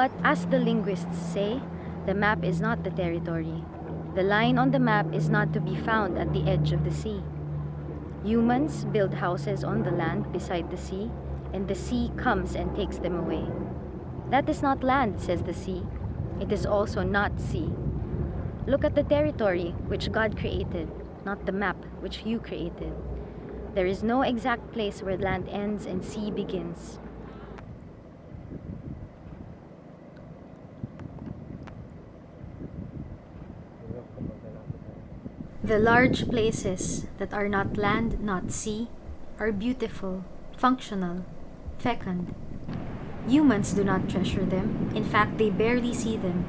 But as the linguists say, the map is not the territory. The line on the map is not to be found at the edge of the sea. Humans build houses on the land beside the sea, and the sea comes and takes them away. That is not land, says the sea. It is also not sea. Look at the territory which God created, not the map which you created. There is no exact place where land ends and sea begins. The large places that are not land, not sea, are beautiful, functional, fecund. Humans do not treasure them. In fact, they barely see them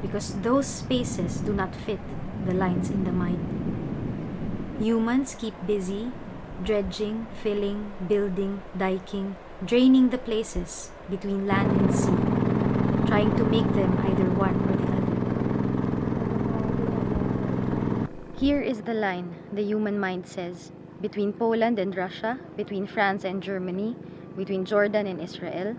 because those spaces do not fit the lines in the mind. Humans keep busy, dredging, filling, building, diking, draining the places between land and sea, trying to make them either one or the other. Here is the line, the human mind says, between Poland and Russia, between France and Germany, between Jordan and Israel.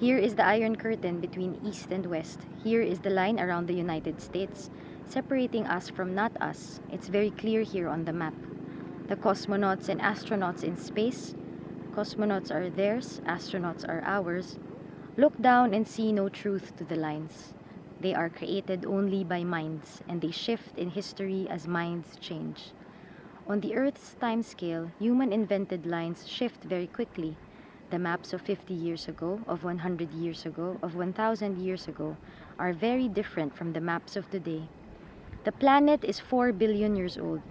Here is the Iron Curtain between East and West. Here is the line around the United States, separating us from not us. It's very clear here on the map. The cosmonauts and astronauts in space. Cosmonauts are theirs, astronauts are ours. Look down and see no truth to the lines. They are created only by minds, and they shift in history as minds change. On the Earth's time scale, human-invented lines shift very quickly. The maps of 50 years ago, of 100 years ago, of 1,000 years ago are very different from the maps of today. The planet is 4 billion years old.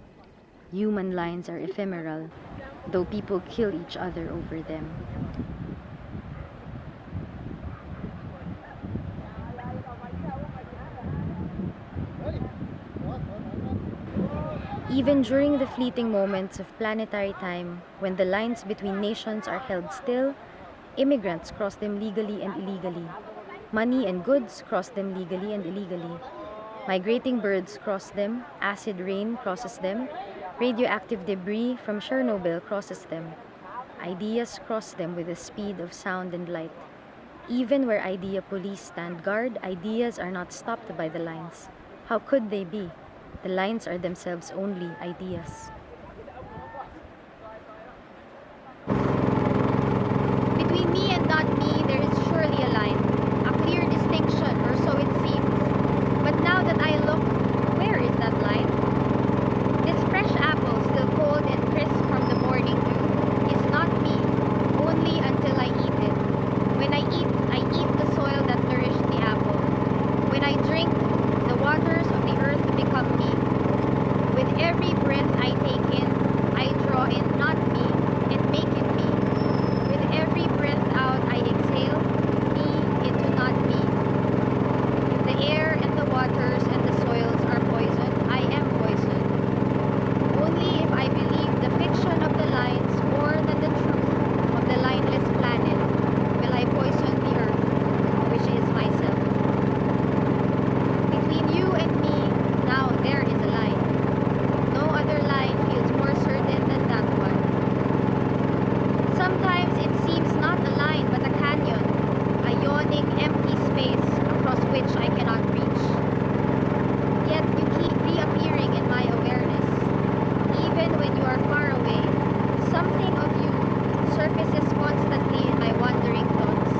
Human lines are ephemeral, though people kill each other over them. Even during the fleeting moments of planetary time, when the lines between nations are held still, immigrants cross them legally and illegally. Money and goods cross them legally and illegally. Migrating birds cross them, acid rain crosses them, radioactive debris from Chernobyl crosses them. Ideas cross them with the speed of sound and light. Even where idea police stand guard, ideas are not stopped by the lines. How could they be? The lines are themselves only ideas. Between me and not me, there is surely a line, a clear distinction, or so it seems. But now that I look, where is that line? This fresh apple, still cold and crisp from the morning dew, is not me, only until I eat it. When I eat, I eat the soil that nourished the apple. When I drink, the waters of the earth become me. With every breath I take in, I draw in not me and make it me. With every breath out I exhale me into not me. If the air and the waters and the soils are poison, I am poison. Only if I believe the fiction of the lines more than the truth of the lineless planet will I poison the earth, which is myself. Between you and me, now there is a line. No other line feels more certain than that one. Sometimes it seems not a line but a canyon, a yawning empty space across which I cannot reach. Yet you keep reappearing in my awareness. Even when you are far away, something of you surfaces constantly in my wandering thoughts.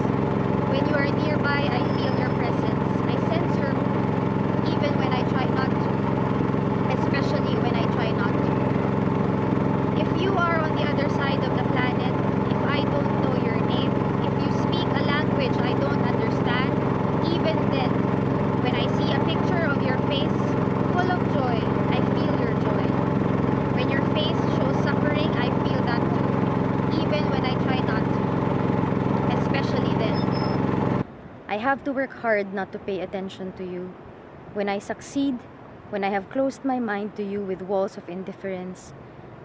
When you are nearby, I feel your presence. I sense your mood, even when I try not to. Especially when I try not to. If you are on the other side of the planet, if I don't know your name, if you speak a language I don't understand, even then, when I see a picture of your face, full of joy, I feel your joy. When your face shows suffering, I feel that too, even when I try not to. Especially then. I have to work hard not to pay attention to you. When I succeed, when I have closed my mind to you with walls of indifference,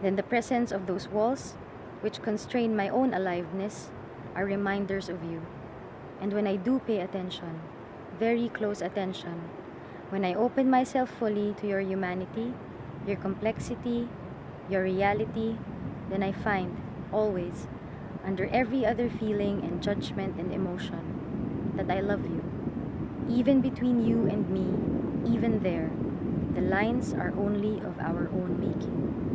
then the presence of those walls, which constrain my own aliveness, are reminders of you. And when I do pay attention, very close attention, when I open myself fully to your humanity, your complexity, your reality, then I find, always, under every other feeling and judgment and emotion, that I love you. Even between you and me, even there, the lines are only of our own making.